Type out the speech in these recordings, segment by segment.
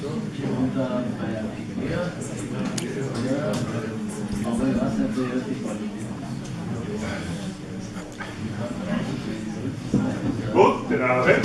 Guten Abend.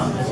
Ja,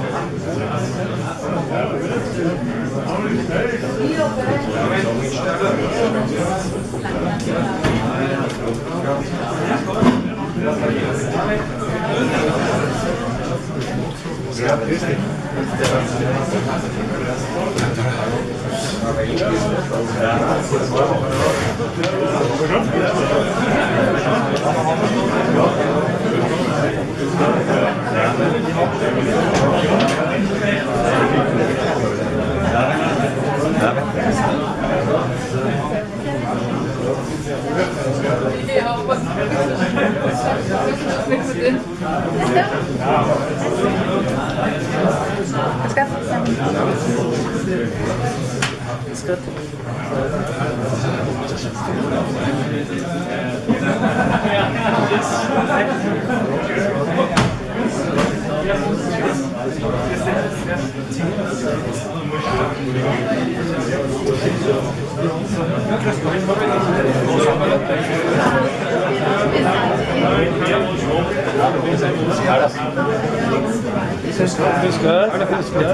It's good. It's.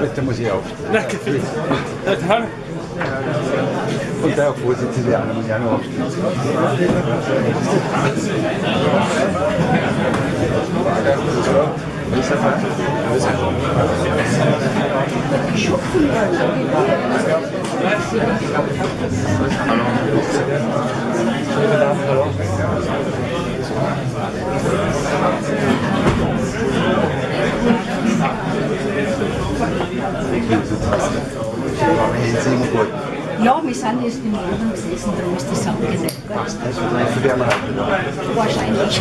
Bitte muss ich aufstehen. Danke. Hallo. Und der Vorsitzende Anna muss ich auch noch aufstehen. Hände immer gut. Ja, wir sind jetzt im Laden gesessen, darum ist die vielleicht für wärmer halten. Wahrscheinlich.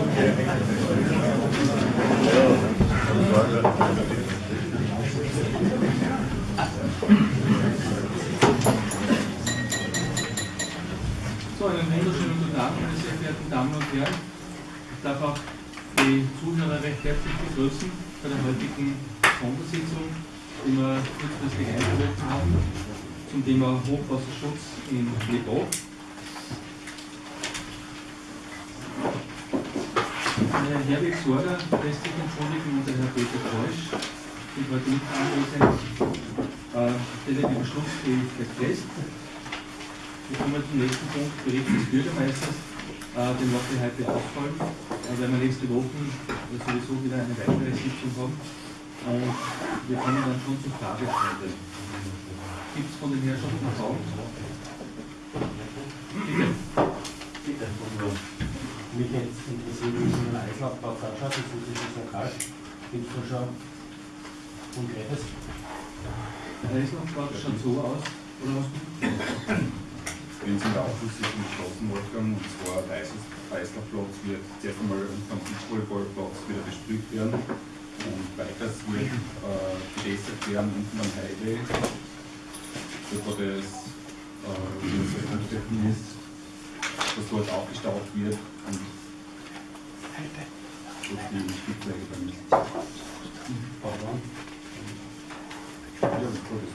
So, einen wunderschönen guten Abend, meine sehr verehrten Damen und Herren. Ich darf auch die Zuhörer recht herzlich begrüßen bei der heutigen Sondersitzung, die wir kurzfristig eingeladen haben, zum Thema Hochwasserschutz in Lebo. Herr Herwig Sorger lässt sich und der Herr Peter Kreusch sind heute nicht anwesend. Stelle den Beschlussfähigkeit fest. Wir kommen zum nächsten Punkt, Bericht des Bürgermeisters. Äh, den wird wir heute ausfallen, äh, weil wir nächste Woche sowieso wieder eine weitere Sitzung haben. Und wir kommen dann schon zur Fragestunde. Gibt es von den Herrschaften Fragen? Bitte. Bitte, mich jetzt interessiert, wie es in der Eislaufplatz ausschaut, das ist jetzt lokal. Gibt es da schon Konkretes? Der Eislaufplatz schaut so aus, oder was? Wenn es in der Aufschlusssitzung beschlossen, Wolfgang, und zwar der Eislaufplatz wird zuerst einmal unterm Beachvolleyballplatz wieder besprüht werden und weiters wird äh, gewässert werden unten am Highway, bevor das äh, wie das dass dort aufgestaut wird und dass die Spitzwege dann nicht. Pardon? Ja, das ist gut.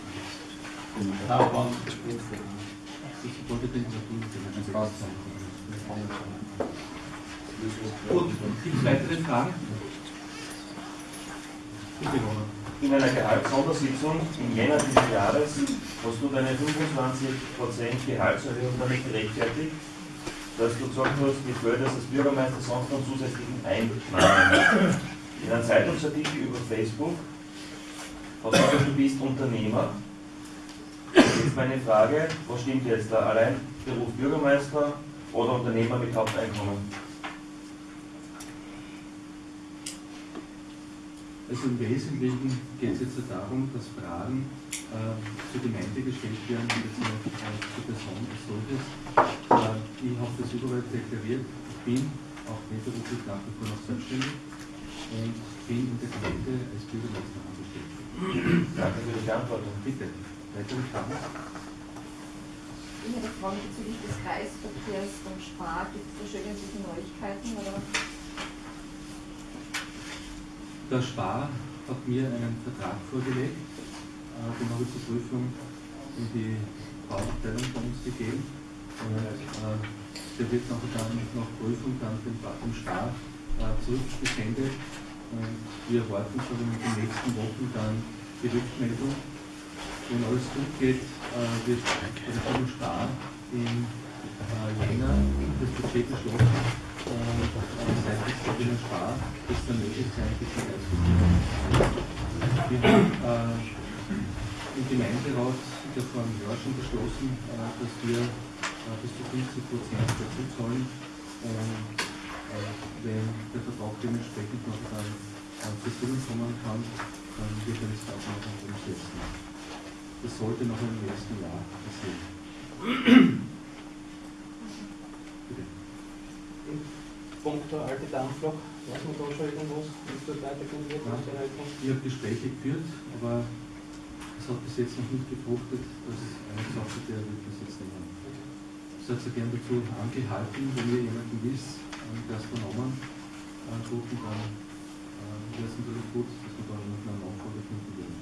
Passt. Gut, gibt es weitere Fragen? In einer Gehaltssondersitzung im Jänner dieses Jahres hast du deine 25% Gehaltserhöhung damit gerechtfertigt, dass du gesagt hast, die Förder des Bürgermeisters sonst noch zusätzlichen Einnahmen. In einem Zeitungsartikel über Facebook hast du gesagt, du bist Unternehmer. Jetzt meine Frage, was stimmt jetzt da? Allein Beruf Bürgermeister oder Unternehmer mit Haupteinkommen? Also im Wesentlichen geht es jetzt darum, dass Fragen äh, zur Gemeinde gestellt werden und jetzt nicht äh, zur Person als solches. Äh, ich habe das überall deklariert. Ich bin auch nebenberuflich nach wie vor noch selbstständig und bin in der Gemeinde als Bürgermeister angestellt. Danke für die Beantwortung. Bitte, weitere Fragen? Ich hätte eine Frage bezüglich des Kreisverkehrs vom Spar. Gibt es da schon irgendwelche Neuigkeiten? Oder? Der Spar hat mir einen Vertrag vorgelegt, äh, den habe ich zur Prüfung in die Bauabteilung von uns gegeben. Und äh, der wird nachher dann nach Prüfung dann dem, dem Spar äh, zurückgesendet. Und wir erwarten schon in den nächsten Wochen dann die Rückmeldung. Wenn alles gut geht, äh, wird vom Spar im äh, Jänner das Budget beschlossen und äh, seitens der Wiener Spar ist dann möglich sein, bis zum Wir haben äh, im Gemeinderat vor einem Jahr schon beschlossen, äh, dass wir äh, bis zu 50 Prozent dazu zahlen äh, wenn der Vertrag dementsprechend noch dann äh, zur kommen kann, dann wird er das auch noch umsetzen. Das sollte noch im nächsten Jahr passieren. Punkt der alte Dampfloch, weiß man da schon irgendwas, wie es dort weitergehen wird, Ja. Ich habe Gespräche geführt, aber es hat bis jetzt noch nicht gefruchtet, dass eine Sache der wird das jetzt nehmen. Ich hätte gern dazu angehalten, wenn ihr jemanden wisst, ähm, der es vernommen äh, rufen, dann wäre es natürlich gut, dass wir da noch eine Nachfolge finden würden.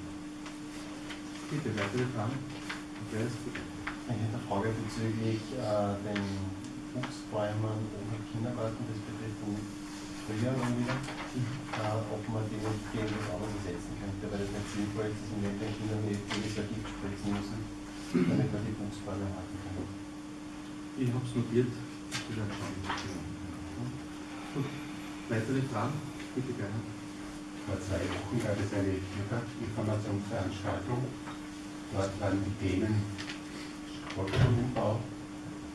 Bitte, weitere Fragen? Ich hätte eine Frage bezüglich äh, den Buchsbäumen oben im Kindergarten, das betrifft den Frühjahr dann wieder, äh, ob man den gegen was anderes ersetzen könnte, weil das nicht sinnvoll ist, dass wir den Kindern nicht jedes Jahr Gift spritzen müssen, damit wir die Buchsbäume halten können. Ich habe es notiert. Dann. Gut. Weitere Fragen? Bitte gerne. Vor zwei Wochen gab es eine Bürgerinformationsveranstaltung. Dort waren die Themen Sportschulenbau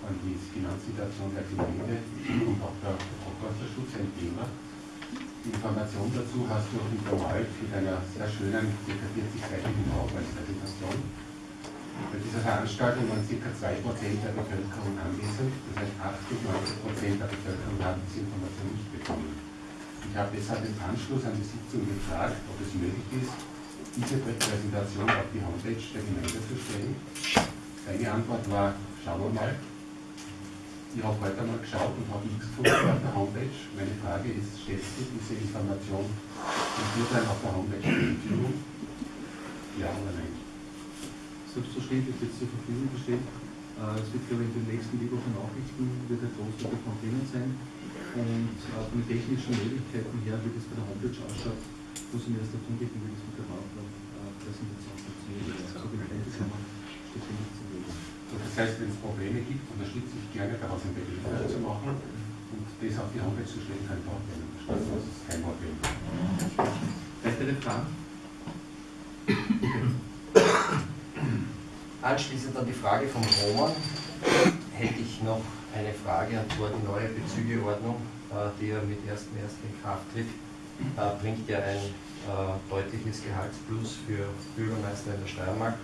und die Finanzsituation der Gemeinde und auch der Hochwasserschutz ein Thema. Die Information dazu hast du auch informal mit einer sehr schönen, ca. 40-seitigen Aufwärtspräsentation. Bei dieser Veranstaltung waren ca. 2% der Bevölkerung anwesend, das heißt 80, 90% der Bevölkerung haben diese Information nicht bekommen. Ich habe deshalb im Anschluss an die Sitzung gefragt, ob es möglich ist, diese Präsentation auf die Homepage der Gemeinde zu stellen. Seine Antwort war, schauen wir mal. Ich habe heute einmal geschaut und habe nichts gefunden auf der Homepage. Meine Frage ist, stellt sich diese Information in Führern auf der Homepage zur Verfügung? Ja oder nein? Selbstverständlich wird zur Verfügung gestellt. Äh, Es wird, glaube ich, in den nächsten Wochen Nachrichten wird ein großer davon drinnen sein. Und äh, von den technischen Möglichkeiten her, wie das bei der Homepage ausschaut, muss ich mir erst erkundigen, wie das mit der PowerPoint-Präsentation funktioniert. So wie steht hier im. So, Das heißt, wenn es Probleme gibt, unterstütze ich gerne daraus ein PDF zu machen und das auf die Homepage zu stellen, kein Problem. Das ist kein Problem. Weitere Fragen? Anschließend an die Frage vom Roman hätte ich noch eine Frage, zwar die neue Bezügeordnung, äh, die ja mit 1.1. in Kraft tritt, äh, bringt ja ein äh, deutliches Gehaltsplus für Bürgermeister in der Steiermark.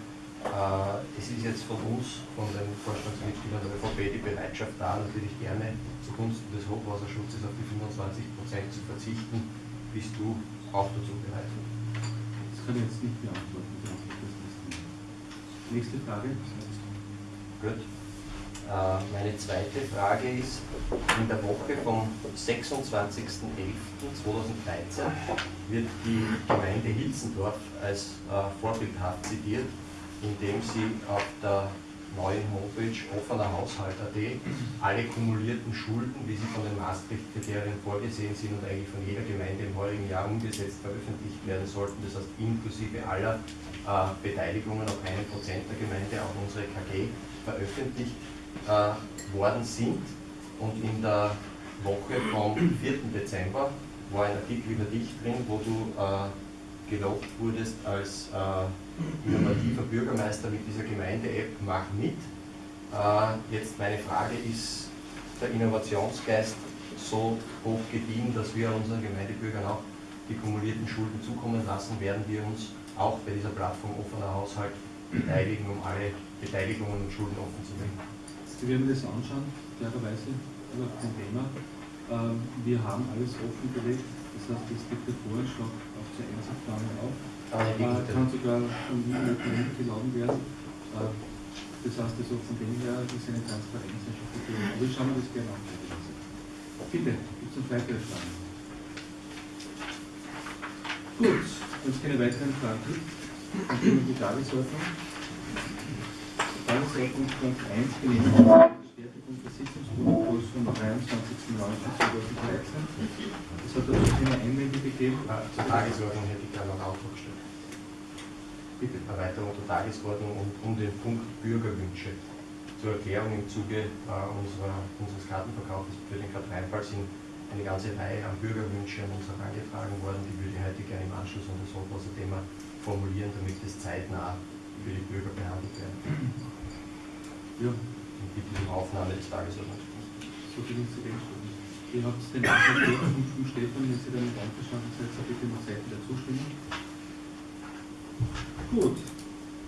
Äh, Es ist jetzt von uns, von den Vorstandsmitgliedern der ÖVP, die Bereitschaft da, natürlich gerne zugunsten des Hochwasserschutzes auf die 25 Prozent zu verzichten. Bist du auch dazu bereit? Das kann ich jetzt nicht beantworten. Nächste Frage. Gut. Äh, Meine zweite Frage ist, in der Woche vom 26.11.2013 wird die Gemeinde Hilsendorf als äh, vorbildhaft zitiert, indem sie auf der neuen Homepage offener Haushalt.at alle kumulierten Schulden, wie sie von den Maastricht-Kriterien vorgesehen sind und eigentlich von jeder Gemeinde im heurigen Jahr umgesetzt veröffentlicht werden sollten, das heißt inklusive aller äh, Beteiligungen auf einen Prozent der Gemeinde, auch unsere KG, veröffentlicht äh, worden sind. Und in der Woche vom 4. Dezember war ein Artikel über dich drin, wo du äh, gelobt wurdest als äh, innovativer Bürgermeister mit dieser Gemeinde-App Mach mit. Äh, jetzt meine Frage, ist der Innovationsgeist so hoch gediehen, dass wir unseren Gemeindebürgern auch die kumulierten Schulden zukommen lassen, werden wir uns auch bei dieser Plattform offener Haushalt beteiligen, um alle Beteiligungen und Schulden offen zu legen. Wir werden das anschauen, klarerweise, über kein Thema. Ähm, Wir haben alles offengelegt, das heißt, es gibt der Voranschlag auch zur Einzelplanung auf. Aber Äh, kann sogar geladen werden. Äh, Das heißt also von dem her, ist eine Transparenz einfach gegeben. Aber ich schaue mir das gerne an. Bitte, gibt es noch weitere Fragen? Gut, wenn es keine weiteren Fragen gibt, dann gehen wir die Tagesordnung. Tagesordnungspunkt 1, Genehmigung der Bestätigung des Sitzungsprotokolls vom 23.09.2013. Es hat dazu keine Einwände gegeben. Äh, Zur Tagesordnung hätte ich gerne noch Auftrag gestellt. Bitte. Erweiterung der Tagesordnung und um den Punkt Bürgerwünsche. Zur Erklärung im Zuge äh, unserer, unseres Kartenverkaufs für den Karteinfall sind eine ganze Reihe an Bürgerwünsche an uns herangetragen worden, die würde ich heute gerne im Anschluss an das Hochwasserthema formulieren, damit es zeitnah für die Bürger behandelt werden. Ja, Und bitte um Aufnahme des Tagesordnungspunktes. so ist zu dem Stunde. Ihr habt den Antrag vom Stefan, wenn Sie damit einverstanden seid, so bitte noch Seiten der Zustimmung. Gut,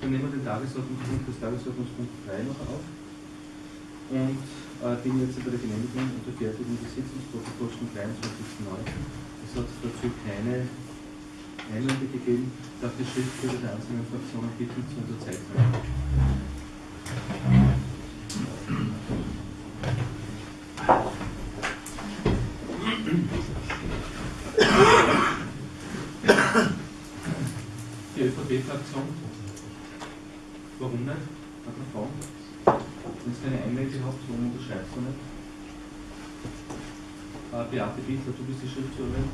dann nehmen wir den Tagesordnungspunkt, das Tagesordnungspunkt 3 noch auf und äh, den jetzt bei der Genehmigung und der Fertigung des Sitzungsprotokolls vom 23.09. Es hat dazu keine Einwände gegeben, darf die Schriftführer der einzelnen Fraktionen bitten zu unterzeichnen. Die ÖVP-Fraktion. Warum nicht? Hat man Fragen? Wenn es keine Warum unterschreibst du nicht? Äh, Beate Bittler, du bist die Schriftführerin.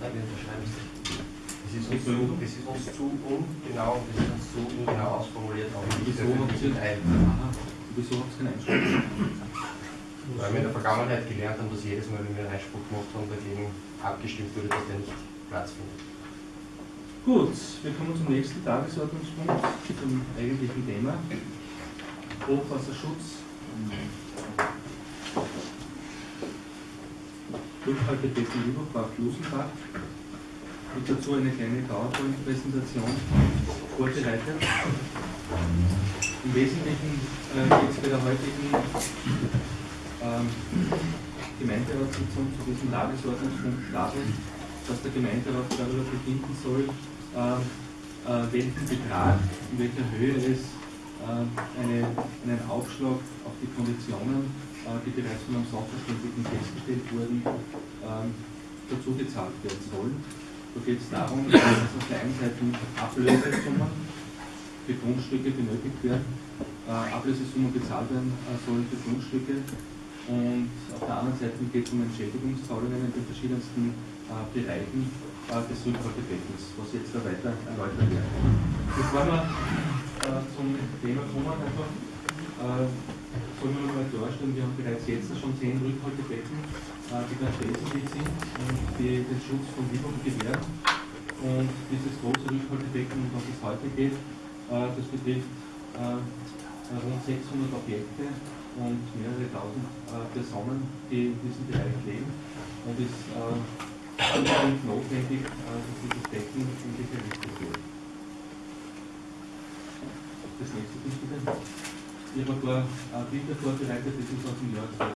Nein, wir unterschreiben es nicht. Es ist uns zu, es ist uns zu ungenau es ist uns zu ungenau ausformuliert, auch nicht ein. wieso habt ihr keinen Einspruch? Weil wir in der Vergangenheit gelernt haben, dass jedes Mal, wenn wir einen Einspruch gemacht haben, dagegen abgestimmt wurde, dass der nicht Platz findet. Gut, wir kommen zum nächsten Tagesordnungspunkt, zum eigentlichen Thema. Hochwasserschutz. Durchhaltebecken Lieberbach, Lusenbach. Und dazu eine kleine PowerPoint-Präsentation vorbereitet. Im Wesentlichen äh, geht es bei der heutigen ähm, Gemeinderatssitzung zu diesem Tagesordnungspunkt darum, dass der Gemeinderat darüber befinden soll, äh, äh, welchen Betrag, in welcher Höhe es eine, einen Aufschlag auf die Konditionen äh, die bereits von einem Sachverständigen festgestellt wurden, ähm, dazu gezahlt werden sollen. Da geht es darum, dass auf der einen Seite Ablösesummen für Grundstücke benötigt werden, äh, Ablösesummen bezahlt werden äh, sollen für Grundstücke und auf der anderen Seite geht es um Entschädigungszahlungen in den verschiedensten äh, Bereichen äh, des Rückhaltebeckens, was jetzt da weiter erläutert wird. Bevor wir äh, zum Thema kommen, einfach äh, sollen wir mal klarstellen, wir haben bereits jetzt schon zehn Rückhaltebecken, äh, die ganz wesentlich sind und die den Schutz von Wildung gewähren. Und dieses große Rückhaltebecken, um das es heute geht, äh, das betrifft äh, rund 600 Objekte und mehrere tausend äh, Personen, die in diesem Bereich leben und ist äh, unbedingt notwendig, dass dieses Becken endlich errichtet wird. Das nächste Bild bitte. Ich habe ein paar äh, Bilder vorbereitet, das ist aus dem Jahr